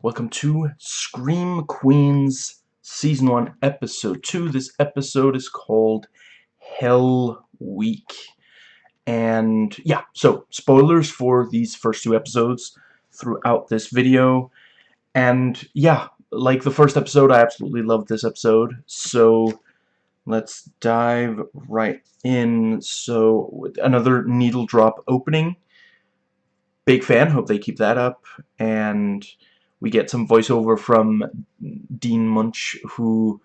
Welcome to Scream Queens Season 1, Episode 2. This episode is called Hell Week. And yeah, so spoilers for these first two episodes throughout this video. And yeah, like the first episode, I absolutely loved this episode. So let's dive right in. So another needle drop opening. Big fan, hope they keep that up. And we get some voiceover from Dean Munsch, who,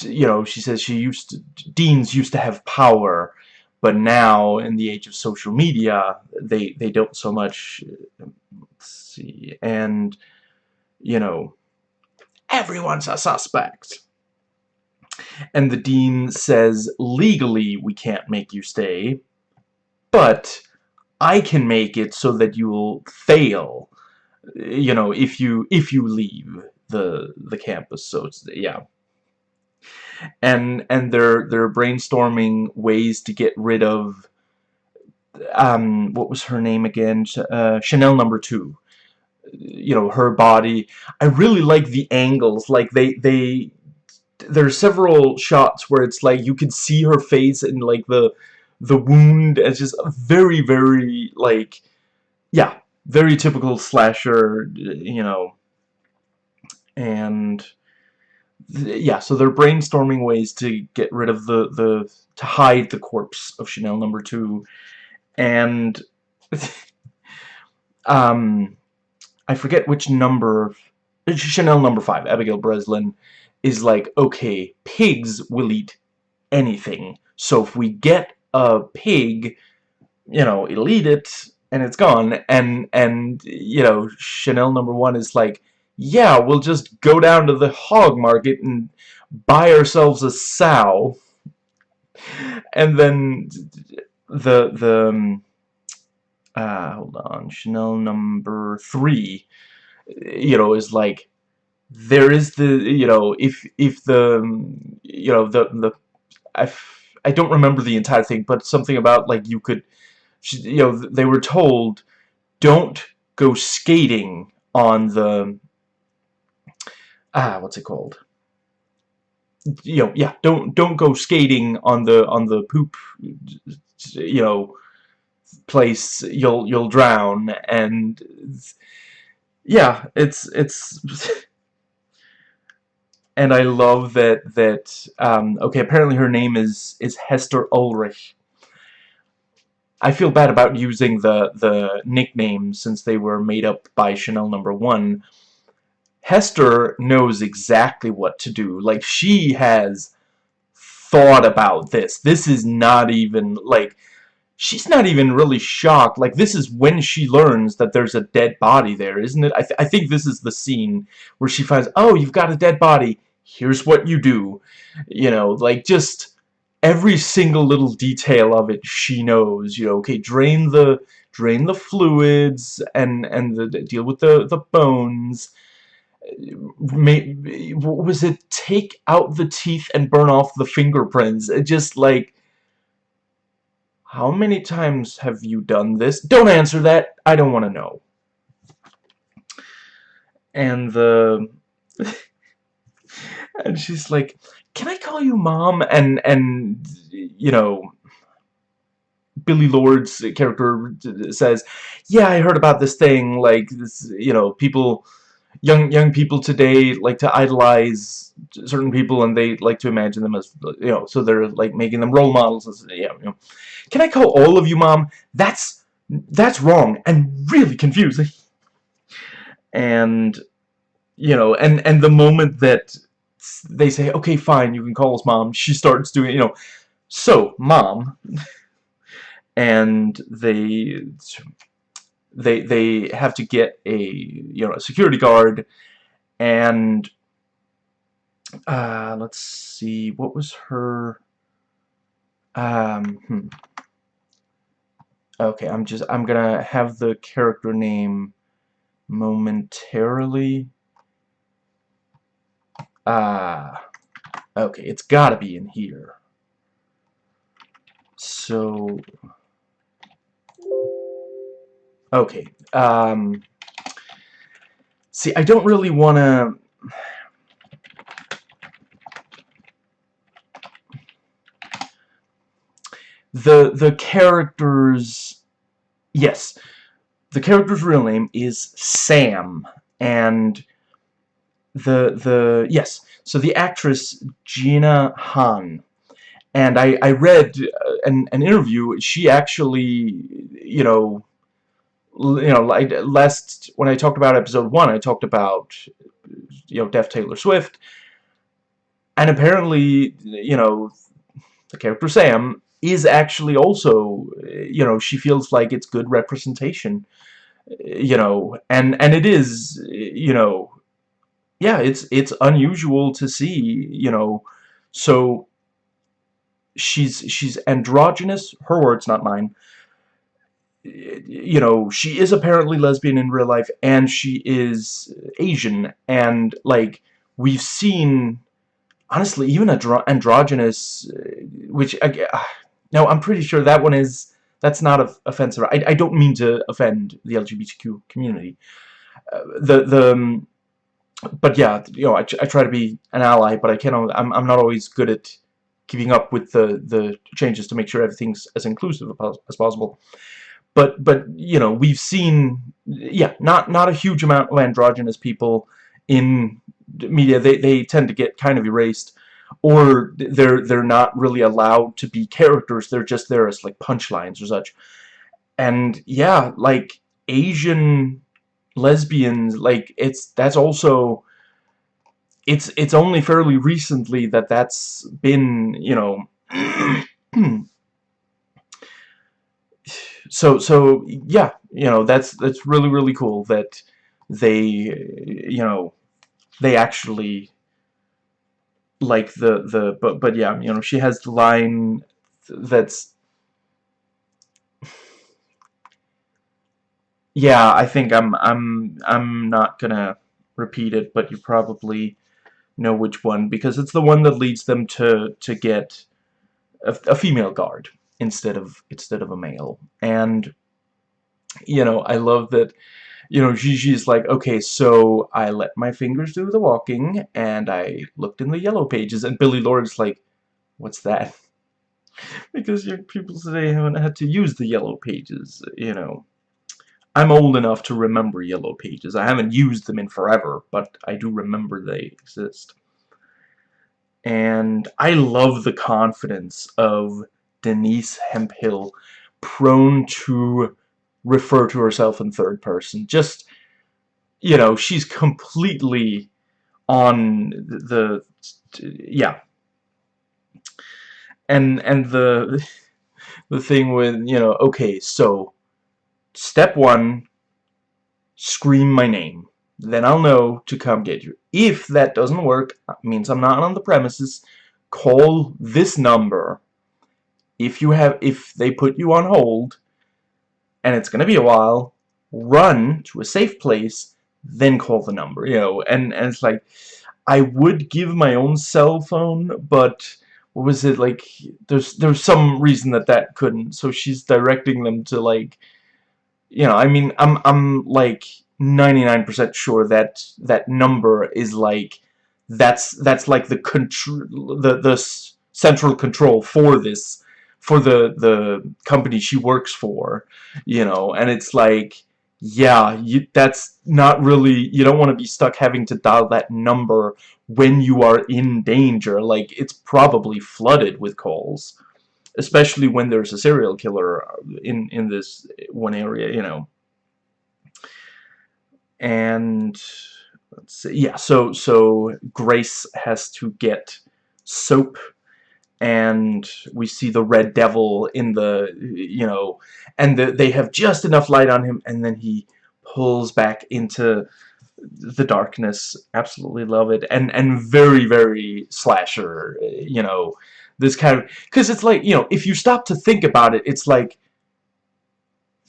you know, she says she used to, Deans used to have power, but now, in the age of social media, they, they don't so much, let's see, and, you know, everyone's a suspect. And the Dean says, legally, we can't make you stay, but I can make it so that you'll fail you know if you if you leave the the campus so it's yeah. And and they're they're brainstorming ways to get rid of um what was her name again? Uh, Chanel number two. You know her body. I really like the angles. Like they they there's several shots where it's like you can see her face and like the the wound it's just very very like yeah very typical slasher, you know, and yeah, so they're brainstorming ways to get rid of the, the, to hide the corpse of Chanel number two, and, um, I forget which number, Chanel number five, Abigail Breslin, is like, okay, pigs will eat anything, so if we get a pig, you know, it'll eat it, and it's gone. And and you know Chanel number one is like yeah we'll just go down to the hog market and buy ourselves a sow. And then the the um, uh, hold on Chanel number three you know is like there is the you know if if the you know the the I, I don't remember the entire thing but something about like you could you know, they were told, don't go skating on the, ah, what's it called? You know, yeah, don't don't go skating on the on the poop, you know, place. You'll you'll drown, and yeah, it's it's. and I love that that um, okay. Apparently, her name is is Hester Ulrich I feel bad about using the, the nicknames since they were made up by Chanel number one. Hester knows exactly what to do. Like, she has thought about this. This is not even, like, she's not even really shocked. Like, this is when she learns that there's a dead body there, isn't it? I, th I think this is the scene where she finds, oh, you've got a dead body. Here's what you do. You know, like, just every single little detail of it she knows you know okay drain the drain the fluids and and the, deal with the the bones. May, what was it? Take out the teeth and burn off the fingerprints. It just like how many times have you done this? Don't answer that. I don't want to know. And the and she's like can I call you mom? And, and you know, Billie Lourd's character says, yeah, I heard about this thing, like, this, you know, people, young, young people today like to idolize certain people and they like to imagine them as, you know, so they're, like, making them role models, yeah, you know. Can I call all of you mom? That's, that's wrong and really confusing. And, you know, and, and the moment that they say, okay, fine, you can call us mom. She starts doing, you know, so, mom. and they they they have to get a you know a security guard and uh, let's see what was her um hmm. okay I'm just I'm gonna have the character name momentarily Ah, okay, it's gotta be in here. So, okay, um, see, I don't really want to... The, the character's... Yes, the character's real name is Sam, and the, the, yes, so the actress Jeanna Han, and I, I read uh, an, an interview, she actually, you know, you know, like last when I talked about episode one, I talked about you know Deaf Taylor Swift, and apparently, you know, the character Sam is actually also, you know, she feels like it's good representation, you know, and and it is, you know, yeah, it's it's unusual to see, you know, so she's she's androgynous, her words, not mine you know, she is apparently lesbian in real life, and she is Asian, and, like, we've seen, honestly, even andro androgynous, uh, which, uh, no, I'm pretty sure that one is, that's not offensive. I, I don't mean to offend the LGBTQ community. Uh, the, the, um, but yeah, you know, I, I try to be an ally, but I can't, I'm, I'm not always good at keeping up with the, the changes to make sure everything's as inclusive as possible. But but you know we've seen yeah not not a huge amount of androgynous people in media. They they tend to get kind of erased or they're they're not really allowed to be characters. They're just there as like punchlines or such. And yeah like Asian lesbians like it's that's also it's it's only fairly recently that that's been you know so so yeah you know that's that's really really cool that they you know they actually like the the but but yeah you know she has the line that's yeah I think I'm I'm I'm not gonna repeat it but you probably know which one because it's the one that leads them to to get a, a female guard instead of instead of a male. And you know I love that you know Gigi's like okay so I let my fingers do the walking and I looked in the yellow pages and Billie Lourd's like what's that? Because young people today haven't had to use the yellow pages you know I'm old enough to remember yellow pages I haven't used them in forever but I do remember they exist and I love the confidence of Denise Hemphill prone to refer to herself in third person. Just, you know, she's completely on the, yeah. And, and the, the thing with, you know, okay, so, step one, scream my name. Then I'll know to come get you. If that doesn't work, means I'm not on the premises, call this number if you have if they put you on hold and it's gonna be a while run to a safe place then call the number you know and and it's like I would give my own cell phone but what was it like there's there's some reason that that couldn't so she's directing them to like you know I mean I'm I'm like 99% sure that that number is like that's that's like the control the the central control for this for the the company she works for you know? And it's like yeah you, that's not really you don't want to be stuck having to dial that number when you are in danger. Like it's probably flooded with calls especially when there's a serial killer uh, in in this one area you know. And let's see yeah so so Grace has to get soap and we see the red devil in the you know and the, they have just enough light on him and then he pulls back into the darkness. Absolutely love it. And and very very slasher you know this kind of because it's like you know if you stop to think about it it's like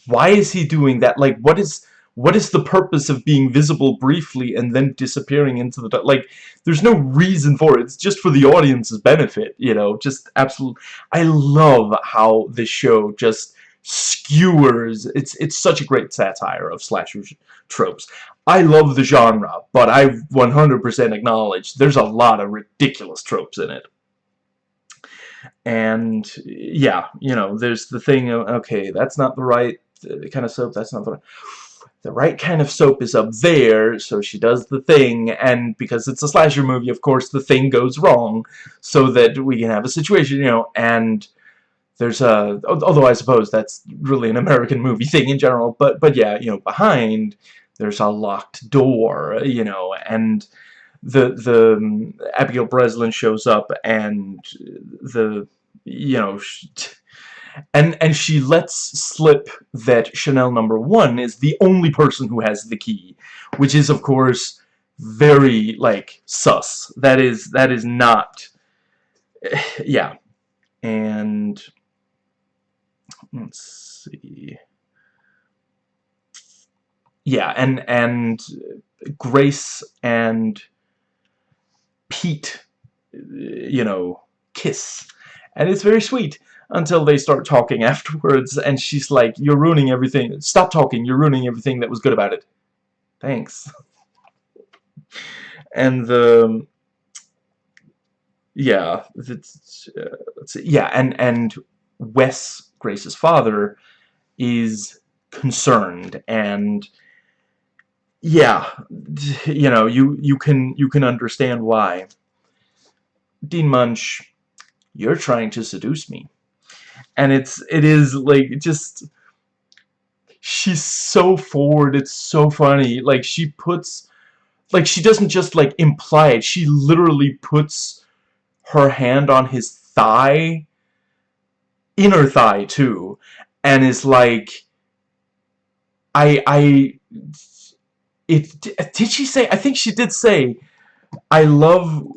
why is he doing that like what is what is the purpose of being visible briefly and then disappearing into the? Like, there's no reason for it. It's just for the audience's benefit, you know? Just absolute. I love how this show just skewers. It's it's such a great satire of slasher tropes. I love the genre, but I 100% acknowledge there's a lot of ridiculous tropes in it. And, yeah, you know, there's the thing of, okay, that's not the right uh, kind of soap, that's not the right... The right kind of soap is up there, so she does the thing, and because it's a slasher movie, of course, the thing goes wrong, so that we can have a situation, you know, and there's a... Although I suppose that's really an American movie thing in general, but, but yeah, you know, behind there's a locked door, you know, and the the um, Abigail Breslin shows up and the you know and and she lets slip that Chanel number one is the only person who has the key, which is of course very like sus. That is that is not yeah. And let's see yeah, and and Grace and Pete, you know, kiss, and it's very sweet until they start talking afterwards, and she's like, "You're ruining everything. Stop talking. You're ruining everything that was good about it." Thanks. and the yeah, it's, uh, see, yeah, and and Wes, Grace's father, is concerned and yeah, you know, you you can you can understand why. Dean Munsch, you're trying to seduce me. And it's it is like just she's so forward, it's so funny. Like she puts like she doesn't just like imply it, she literally puts her hand on his thigh inner thigh too and is like I I it did she say I think she did say I love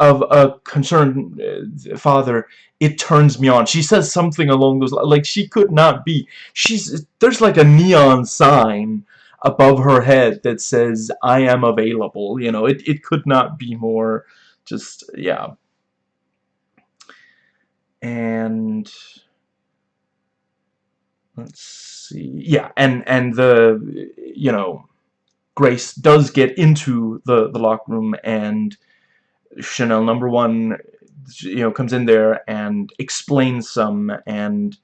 of a concerned uh, father it turns me on. She says something along those like she could not be. She's there's like a neon sign above her head that says I am available you know? It, it could not be more. Just yeah. And let's see. Yeah and and the you know Grace does get into the, the locker room and Chanel number one you know comes in there and explains some and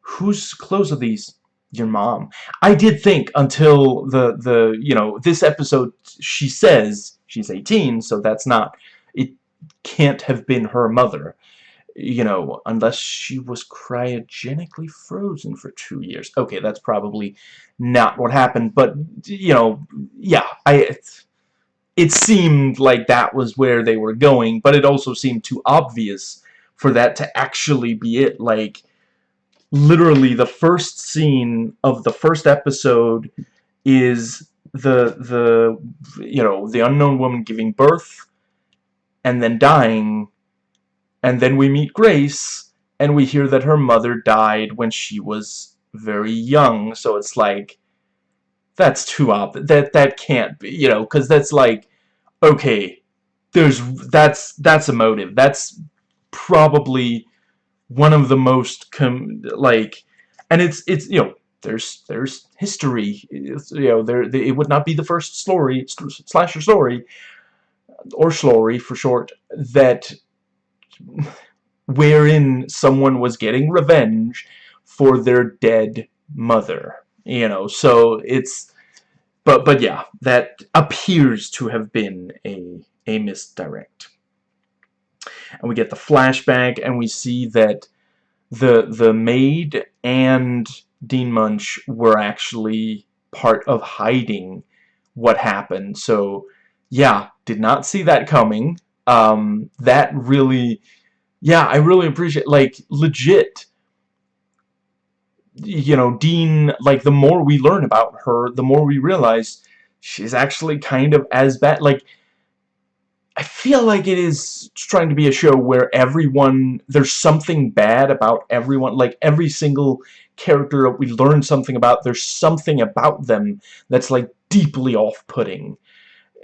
whose clothes are these? Your mom. I did think until the the you know this episode she says she's 18 so that's not it can't have been her mother you know, unless she was cryogenically frozen for two years. Okay, that's probably not what happened, but, you know, yeah, I... It, it seemed like that was where they were going, but it also seemed too obvious for that to actually be it. Like, literally, the first scene of the first episode is the, the, you know, the unknown woman giving birth and then dying and then we meet Grace, and we hear that her mother died when she was very young. So it's like, that's too obvious. That that can't be, you know, because that's like, okay, there's that's that's a motive. That's probably one of the most com like, and it's it's you know there's there's history. It's, you know there it would not be the first story slasher story or story for short that wherein someone was getting revenge for their dead mother you know? So it's but but yeah that appears to have been a a misdirect. And we get the flashback and we see that the the maid and Dean Munsch were actually part of hiding what happened. So yeah did not see that coming um, that really, yeah, I really appreciate, like, legit, you know, Dean, like, the more we learn about her, the more we realize she's actually kind of as bad, like, I feel like it is trying to be a show where everyone, there's something bad about everyone, like, every single character we learn something about, there's something about them that's, like, deeply off-putting,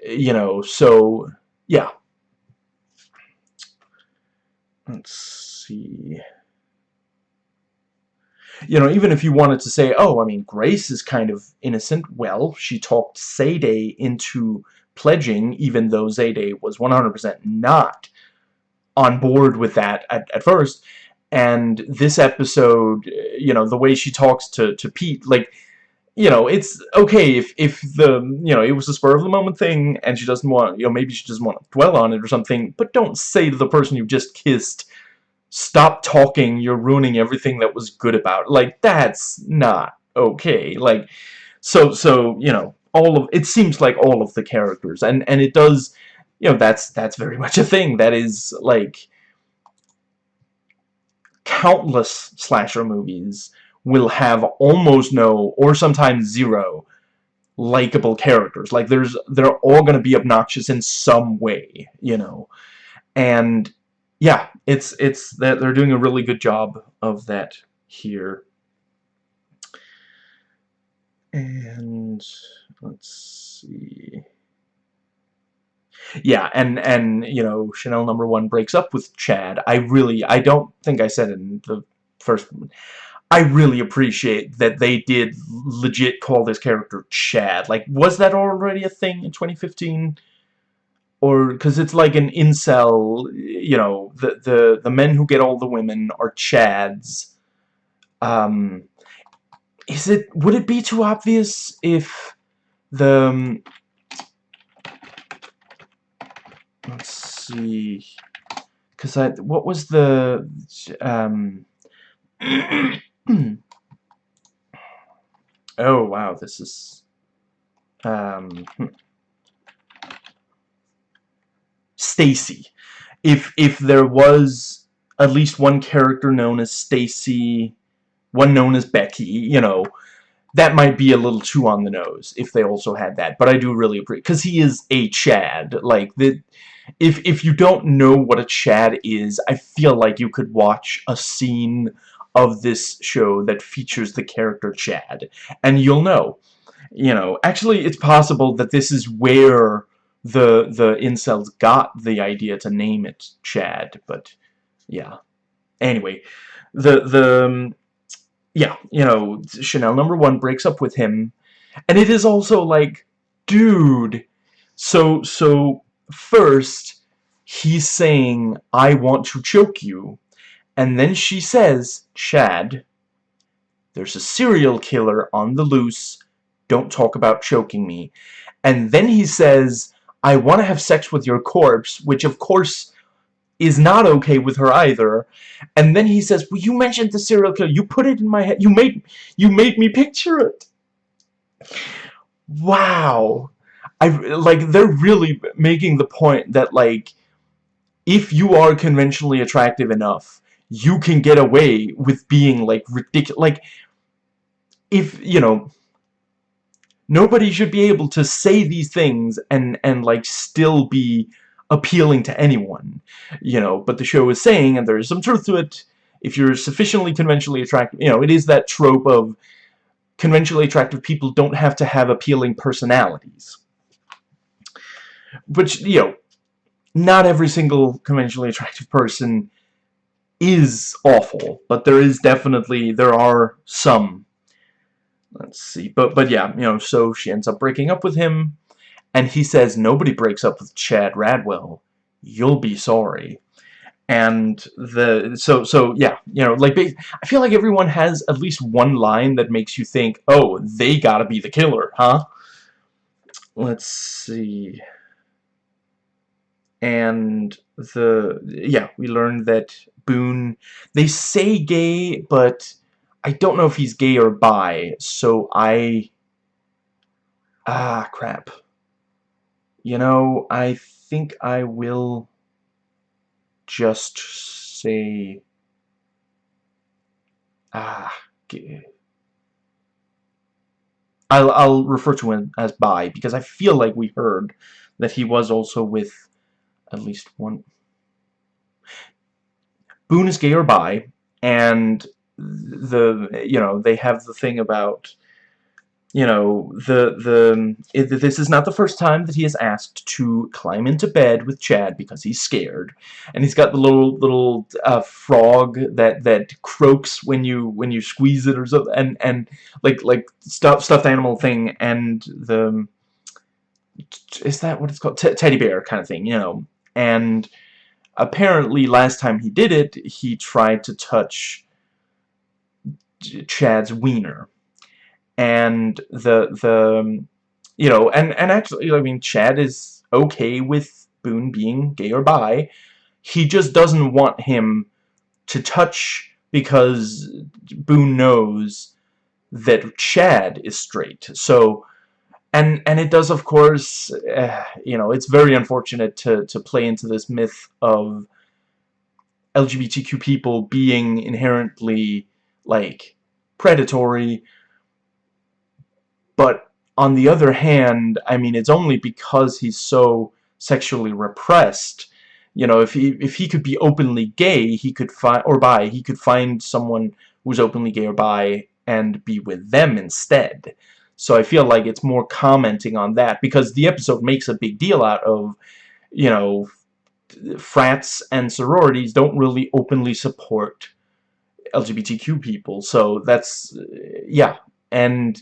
you know, so, yeah. Let's see. you know, even if you wanted to say, oh, I mean, Grace is kind of innocent, well, she talked Zayday into pledging, even though Zayday was 100% not on board with that at, at first. And this episode, you know, the way she talks to, to Pete, like, you know, it's okay if, if the, you know, it was a spur of the moment thing and she doesn't want, you know, maybe she doesn't want to dwell on it or something, but don't say to the person you just kissed, stop talking, you're ruining everything that was good about it. Like, that's not okay. Like, so, so, you know, all of, it seems like all of the characters, and, and it does, you know, that's, that's very much a thing. That is, like, countless slasher movies will have almost no, or sometimes zero, likable characters. Like, there's, they're all going to be obnoxious in some way, you know. And, yeah, it's, it's, that they're doing a really good job of that here. And, let's see yeah, and and you know, Chanel number one breaks up with Chad. I really, I don't think I said in the first. I really appreciate that they did legit call this character Chad. Like, was that already a thing in 2015? Or because it's like an incel, you know, the the the men who get all the women are Chads. Um, is it would it be too obvious if the um, let's see because I what was the um oh wow this is um hmm. Stacy if if there was at least one character known as Stacy one known as Becky you know that might be a little too on the nose if they also had that but I do really appreciate because he is a Chad like the if if you don't know what a Chad is, I feel like you could watch a scene of this show that features the character Chad, and you'll know. You know, actually, it's possible that this is where the the incels got the idea to name it Chad, but yeah. Anyway, the the um, yeah, you know, Chanel number one breaks up with him, and it is also like, dude. So so first he's saying, I want to choke you. And then she says, Chad, there's a serial killer on the loose. Don't talk about choking me. And then he says, I want to have sex with your corpse, which of course is not okay with her either. And then he says, well, you mentioned the serial killer. You put it in my head. You made, you made me picture it. Wow. I like they're really making the point that like if you are conventionally attractive enough, you can get away with being like ridiculous like if you know nobody should be able to say these things and and like still be appealing to anyone you know. But the show is saying and there is some truth to it if you're sufficiently conventionally attractive you know it is that trope of conventionally attractive people don't have to have appealing personalities. Which, you know, not every single conventionally attractive person is awful, but there is definitely, there are some. Let's see, but, but yeah, you know, so she ends up breaking up with him, and he says, nobody breaks up with Chad Radwell. You'll be sorry. And the, so, so, yeah, you know, like, I feel like everyone has at least one line that makes you think, oh, they gotta be the killer, huh? Let's see and the yeah we learned that Boone they say gay but I don't know if he's gay or bi so I ah crap you know I think I will just say ah gay. I'll, I'll refer to him as bi because I feel like we heard that he was also with at least one. Boone is gay or bi, and the you know they have the thing about you know, the, the, it, this is not the first time that he is asked to climb into bed with Chad because he's scared. And he's got the little, little, uh, frog that, that croaks when you, when you squeeze it or something, and, and, like, like, stuffed, stuffed animal thing, and the, is that what it's called? T teddy bear kind of thing, you know, and apparently last time he did it, he tried to touch Chad's wiener. And the the you know and and actually I mean Chad is okay with Boone being gay or bi. He just doesn't want him to touch because Boone knows that Chad is straight. So and and it does of course uh, you know it's very unfortunate to to play into this myth of LGBTQ people being inherently like predatory but on the other hand, I mean, it's only because he's so sexually repressed. You know, if he if he could be openly gay, he could find or bi, he could find someone who's openly gay or bi and be with them instead. So I feel like it's more commenting on that because the episode makes a big deal out of, you know, frats and sororities don't really openly support LGBTQ people. So that's, yeah. And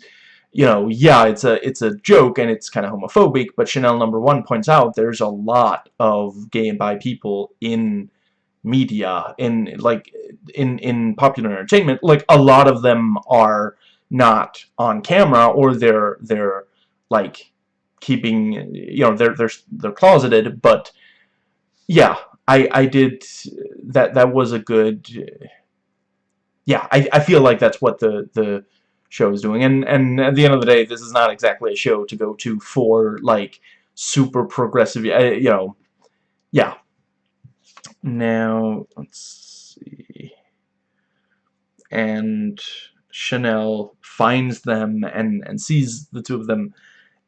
you know, yeah, it's a it's a joke and it's kind of homophobic, but Chanel number one points out there's a lot of gay and bi people in media, in like in in popular entertainment. Like a lot of them are not on camera or they're they're like keeping you know they're they're they're closeted, but yeah, I I did that that was a good yeah, I I feel like that's what the the show is doing. And, and at the end of the day, this is not exactly a show to go to for, like, super progressive, eh, you know, yeah. Now, let's see. And Chanel finds them and, and sees the two of them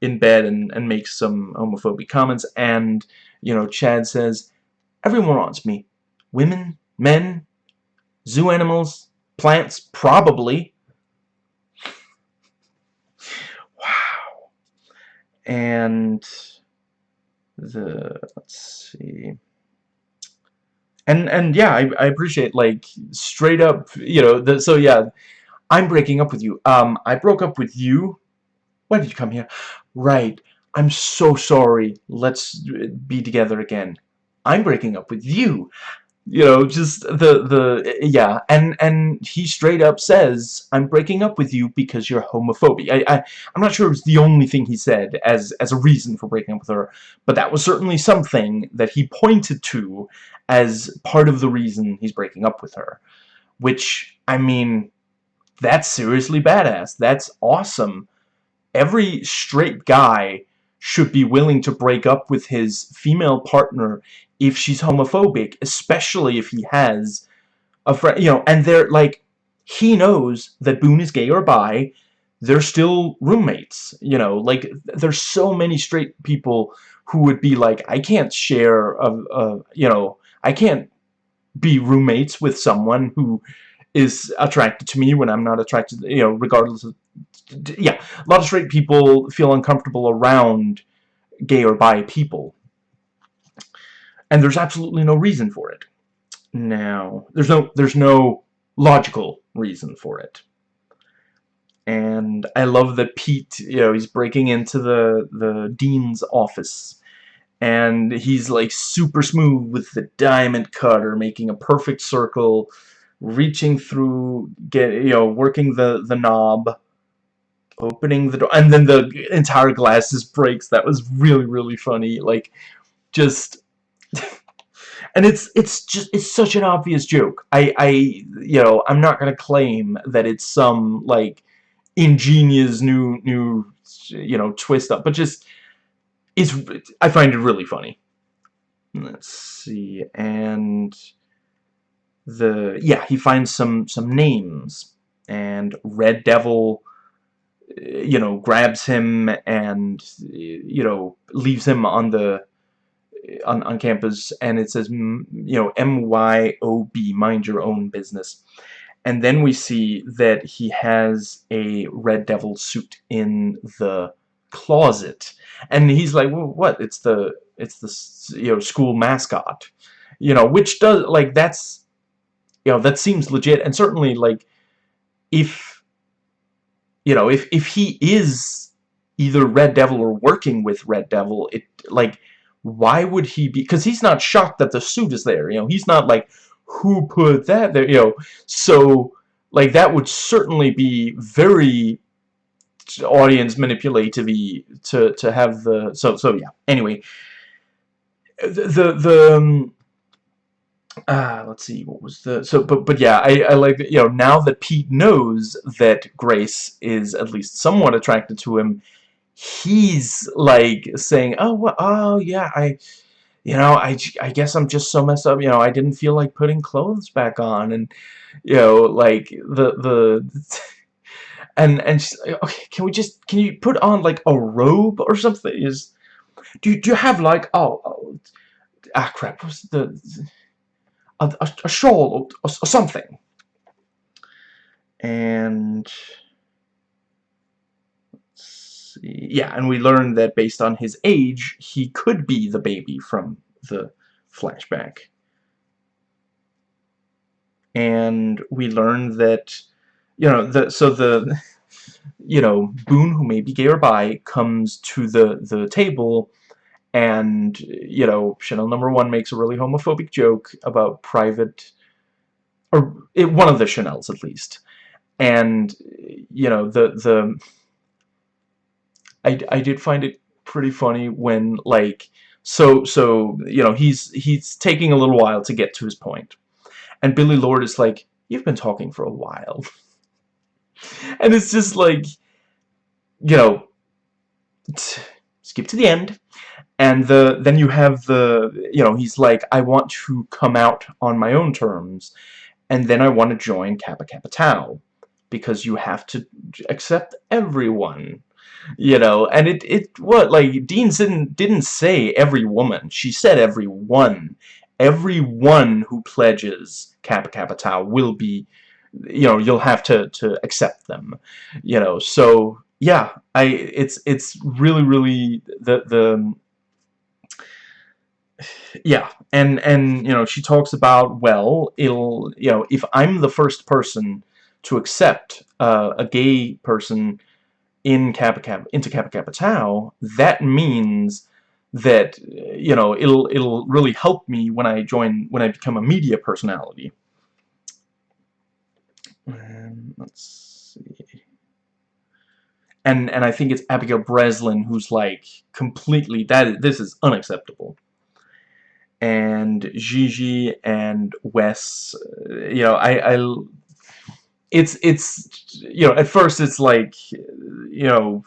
in bed and, and makes some homophobic comments. And, you know, Chad says, everyone wants me. Women, men, zoo animals, plants, probably. Wow. And the let's see and and yeah I, I appreciate like straight up you know the, so yeah I'm breaking up with you. Um I broke up with you. Why did you come here? Right. I'm so sorry. Let's be together again. I'm breaking up with you. You know just the the yeah. And and he straight up says I'm breaking up with you because you're homophobic I, I I'm not sure it was the only thing he said as as a reason for breaking up with her but that was certainly something that he pointed to as part of the reason he's breaking up with her which I mean that's seriously badass. That's awesome. Every straight guy should be willing to break up with his female partner if she's homophobic, especially if he has a friend, you know, and they're like, he knows that Boone is gay or bi, they're still roommates, you know, like, there's so many straight people who would be like, I can't share, a, a you know, I can't be roommates with someone who is attracted to me when I'm not attracted, you know, regardless of, yeah, a lot of straight people feel uncomfortable around gay or bi people. And there's absolutely no reason for it. Now, there's no, there's no logical reason for it. And I love that Pete, you know, he's breaking into the, the dean's office. And he's like super smooth with the diamond cutter, making a perfect circle, reaching through, get you know, working the, the knob, opening the door, and then the entire glass just breaks. That was really, really funny. Like, just and it's it's just it's such an obvious joke. I I you know I'm not gonna claim that it's some like ingenious new new you know twist up, but just it's I find it really funny. Let's see, and the yeah he finds some some names and Red Devil uh, you know grabs him and uh, you know leaves him on the uh, on, on campus and it says, you know, M-Y-O-B, mind your own business. and then we see that he has a Red Devil suit in the closet, and he's like, well, "What? It's the it's the you know school mascot." You know, which does like that's you know that seems legit, and certainly like if you know if if he is either Red Devil or working with Red Devil, it like why would he be because he's not shocked that the suit is there you know? He's not like who put that there? You know? So like that would certainly be very audience manipulative to to have the so so yeah. Anyway the the, um, uh, let's see what was the so but but yeah I, I like you know now that Pete knows that Grace is at least somewhat attracted to him he's like saying oh well, oh yeah I you know I, I guess I'm just so messed up you know I didn't feel like putting clothes back on and you know like the the and and she's like, okay can we just can you put on like a robe or something? Is do you, do you have like oh, oh ah crap what's the a, a, a shawl or, or something and yeah, and we learned that based on his age, he could be the baby from the flashback. And we learned that, you know, the so the, you know, Boone, who may be gay or bi, comes to the the table, and you know, Chanel number one makes a really homophobic joke about private, or it, one of the Chanels at least, and you know the the I, I did find it pretty funny when like so so you know he's he's taking a little while to get to his point. And Billie Lourd is like you've been talking for a while. And it's just like you know skip to the end and the then you have the you know he's like I want to come out on my own terms. And then I want to join Kappa Kappa Tau because you have to accept everyone you know? And it it what like Dean didn't didn't say every woman. She said every one. Every one who pledges Kappa Kappa Tau will be you know you'll have to to accept them you know? So yeah I it's it's really really the the yeah and and you know she talks about well it'll you know if I'm the first person to accept uh, a gay person in Kappa Kappa into Kappa Kappa Tau, that means that you know it'll it'll really help me when I join when I become a media personality. Um, let's see. And and I think it's Abigail Breslin who's like completely that this is unacceptable. And Gigi and Wes, uh, you know, I I it's it's you know at first it's like you know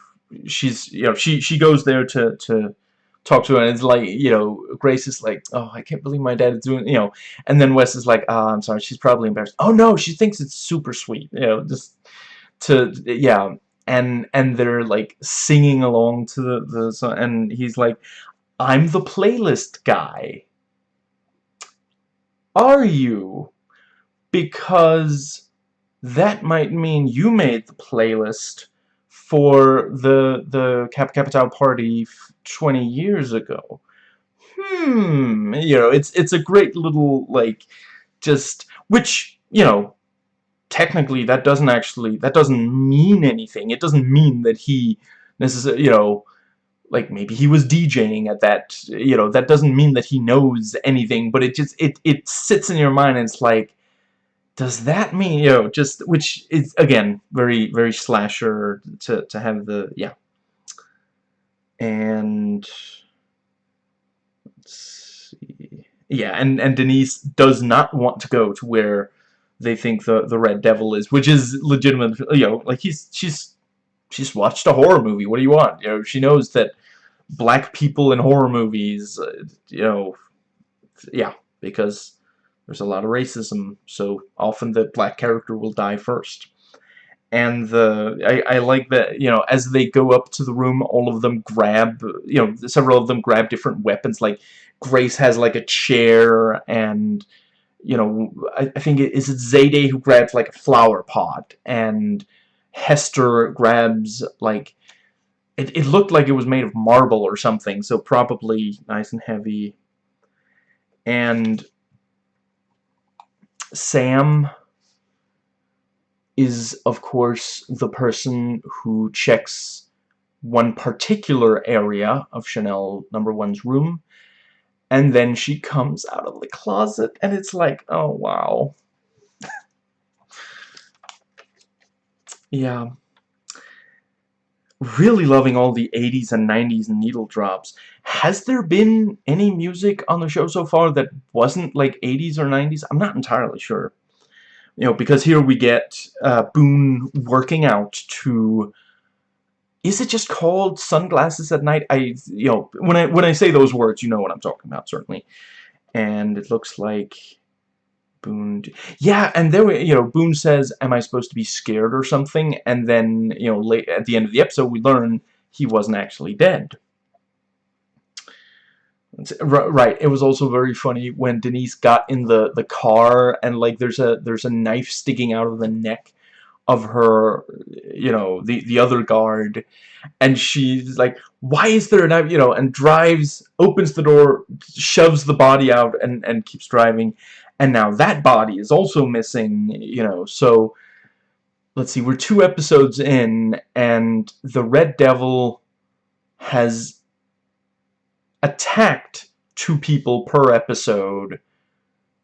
she's you know she she goes there to to talk to her and it's like you know Grace is like oh I can't believe my dad is doing you know. And then Wes is like ah oh, I'm sorry she's probably embarrassed. Oh no she thinks it's super sweet you know just to yeah and and they're like singing along to the the song and he's like I'm the playlist guy are you because that might mean you made the playlist for the the Cap Capital party 20 years ago. Hmm, you know, it's it's a great little like just which, you know, technically that doesn't actually that doesn't mean anything. It doesn't mean that he necessarily, you know, like maybe he was DJing at that, you know, that doesn't mean that he knows anything, but it just it it sits in your mind and it's like does that mean you know just which is again very very slasher to to have the yeah and let's see yeah and and Denise does not want to go to where they think the the Red Devil is which is legitimate you know like he's she's she's watched a horror movie what do you want you know she knows that black people in horror movies uh, you know yeah because there's a lot of racism, so often the black character will die first. And the I, I like that, you know, as they go up to the room, all of them grab, you know, several of them grab different weapons, like Grace has like a chair and you know, I, I think it is it Zayday who grabs like a flower pot, and Hester grabs like it, it looked like it was made of marble or something, so probably nice and heavy. And Sam is, of course, the person who checks one particular area of Chanel number one's room and then she comes out of the closet and it's like oh wow. Yeah. Really loving all the 80s and 90s needle drops. Has there been any music on the show so far that wasn't like 80s or 90s I'm not entirely sure. You know because here we get uh, Boone working out to is it just called sunglasses at night? I, you know, when I when I say those words, you know what I'm talking about, certainly. And it looks like Boone. Yeah, and there we, you know, Boone says, "Am I supposed to be scared or something?" And then, you know, late at the end of the episode, we learn he wasn't actually dead. Right. It was also very funny when Denise got in the the car and like there's a there's a knife sticking out of the neck of her, you know, the, the other guard, and she's like, why is there knife, you know, and drives, opens the door, shoves the body out, and, and keeps driving, and now that body is also missing, you know, so, let's see, we're two episodes in, and the Red Devil has attacked two people per episode,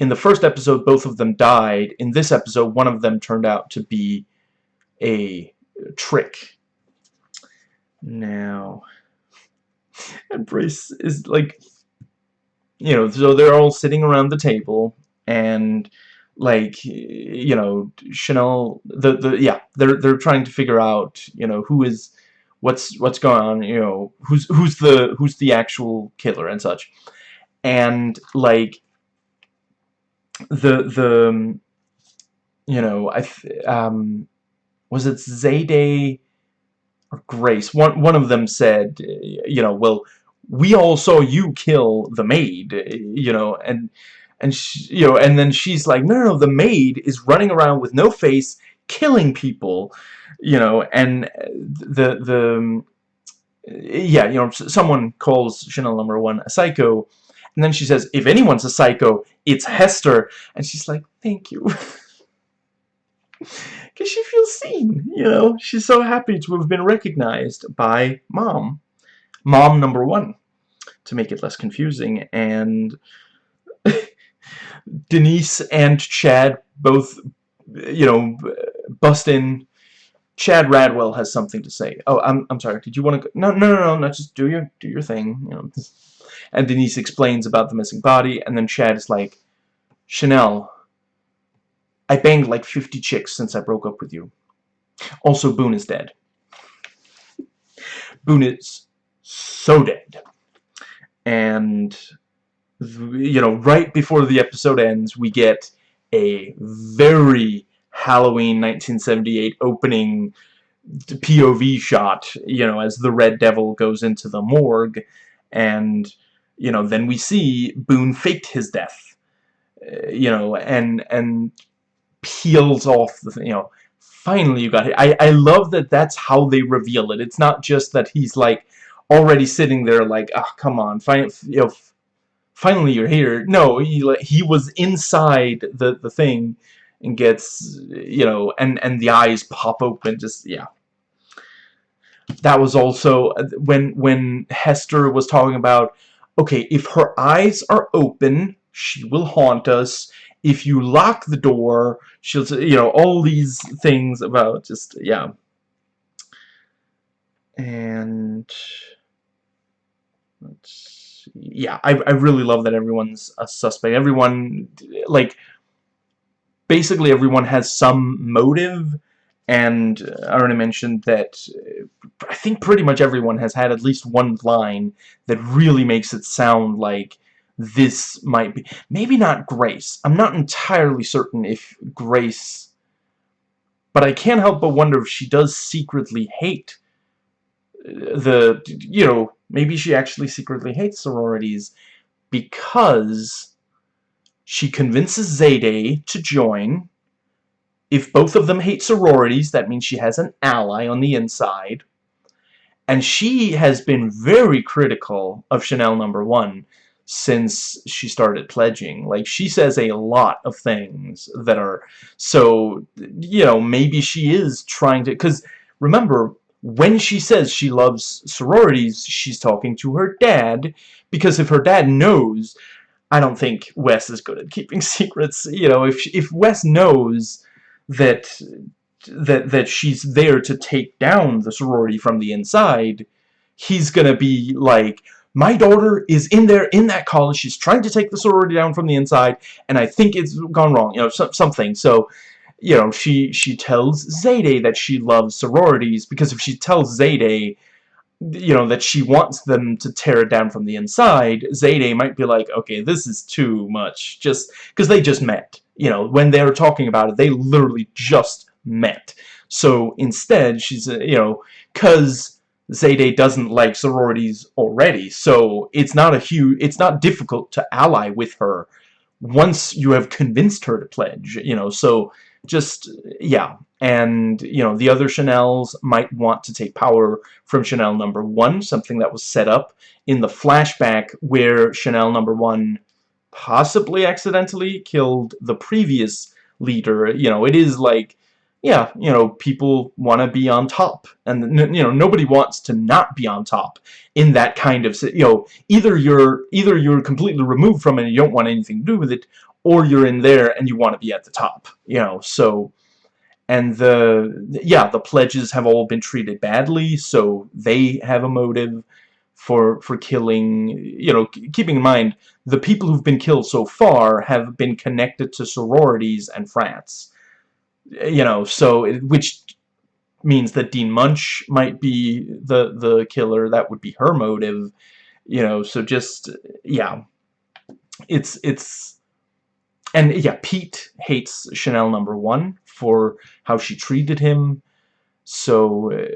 in the first episode, both of them died. In this episode, one of them turned out to be a trick. Now, and Grace is like, you know, so they're all sitting around the table, and like, you know, Chanel, the the yeah, they're they're trying to figure out, you know, who is, what's what's going on, you know, who's who's the who's the actual killer and such, and like, the the, you know, I um was it Zayday or Grace? One one of them said, you know, well, we all saw you kill the maid, you know, and and she, you know, and then she's like, no, no, no, the maid is running around with no face, killing people, you know, and the the yeah, you know, someone calls Chanel number one a psycho, and then she says, if anyone's a psycho, it's Hester, and she's like, thank you. because she feels seen, you know. She's so happy to have been recognized by mom. Mom number one, to make it less confusing. And Denise and Chad both, you know, bust in. Chad Radwell has something to say. Oh, I'm, I'm sorry. Did you want to? No, no, no, no, no. Just do your, do your thing. You know. And Denise explains about the missing body, and then Chad is like, Chanel, I banged like 50 chicks since I broke up with you. Also, Boone is dead. Boone is so dead. And, you know, right before the episode ends, we get a very Halloween 1978 opening POV shot, you know, as the Red Devil goes into the morgue. And, you know, then we see Boone faked his death. Uh, you know, and, and peels off the, you know, finally you got it. I, I love that that's how they reveal it. It's not just that he's like already sitting there like, ah, oh, come on, finally, you know, finally you're here. No, he he was inside the the thing and gets, you know, and and the eyes pop open. Just yeah. That was also uh, when when Hester was talking about, okay, if her eyes are open, she will haunt us if you lock the door, she'll, you know, all these things about just, yeah. And, let's see. yeah, I, I really love that everyone's a suspect. Everyone, like, basically everyone has some motive, and I already mentioned that I think pretty much everyone has had at least one line that really makes it sound like this might be. Maybe not Grace. I'm not entirely certain if Grace... But I can't help but wonder if she does secretly hate uh, the... You know, maybe she actually secretly hates sororities because she convinces Zayday to join. If both of them hate sororities, that means she has an ally on the inside. And she has been very critical of Chanel number one since she started pledging. Like, she says a lot of things that are... So, you know, maybe she is trying to... Because, remember, when she says she loves sororities, she's talking to her dad, because if her dad knows, I don't think Wes is good at keeping secrets. You know, if if Wes knows that that that she's there to take down the sorority from the inside, he's gonna be like, my daughter is in there in that college. She's trying to take the sorority down from the inside, and I think it's gone wrong. You know, so, something. So, you know, she she tells Zayday that she loves sororities because if she tells Zayday, you know, that she wants them to tear it down from the inside, Zayday might be like, okay, this is too much. Just because they just met. You know, when they were talking about it, they literally just met. So instead, she's, uh, you know, because Zayday doesn't like sororities already, so it's not a huge, it's not difficult to ally with her once you have convinced her to pledge, you know, so just, yeah. And, you know, the other Chanels might want to take power from Chanel number one, something that was set up in the flashback where Chanel number one possibly accidentally killed the previous leader. You know, it is like, yeah, you know, people want to be on top. And, you know, nobody wants to not be on top in that kind of, you know, either you're, either you're completely removed from it and you don't want anything to do with it, or you're in there and you want to be at the top, you know, so, and the, yeah, the pledges have all been treated badly, so they have a motive for, for killing, you know, keeping in mind, the people who've been killed so far have been connected to sororities and frats, you know, so, which means that Dean Munsch might be the, the killer, that would be her motive, you know, so just, yeah, it's, it's, and yeah, Pete hates Chanel number one for how she treated him. So, uh,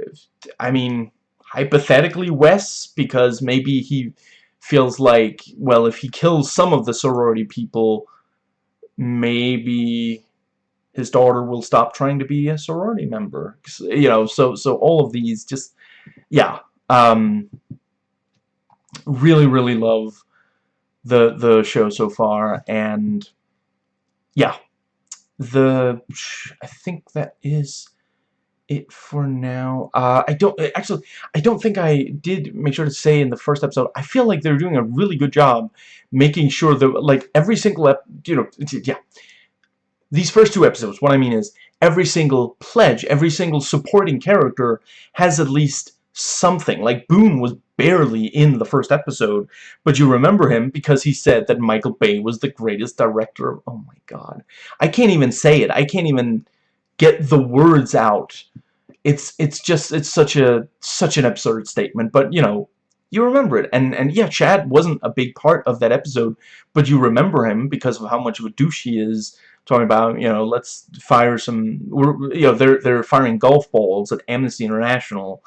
I mean, hypothetically Wes, because maybe he feels like, well, if he kills some of the sorority people, maybe his daughter will stop trying to be a sorority member. You know, so so all of these just, yeah. Um, really, really love the the show so far, and yeah, the I think that is it for now. Uh, I don't actually. I don't think I did make sure to say in the first episode. I feel like they're doing a really good job making sure that like every single ep, you know, yeah. These first two episodes, what I mean is every single pledge, every single supporting character has at least something. Like Boone was barely in the first episode, but you remember him because he said that Michael Bay was the greatest director of... Oh my god. I can't even say it. I can't even get the words out. It's it's just it's such a such an absurd statement, but you know, you remember it. And and yeah, Chad wasn't a big part of that episode, but you remember him because of how much of a douche he is talking about, you know, let's fire some you know, they're they're firing golf balls at Amnesty International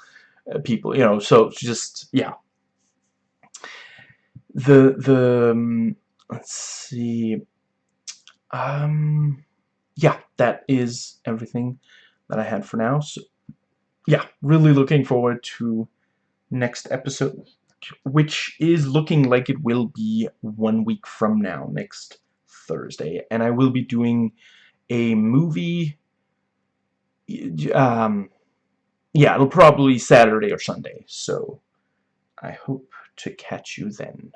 uh, people, you know, so just, yeah. The, the, um, let's see, um, yeah, that is everything that I had for now, so, yeah, really looking forward to next episode, which is looking like it will be one week from now, next Thursday, and I will be doing a movie, um, yeah, it'll probably Saturday or Sunday, so I hope to catch you then.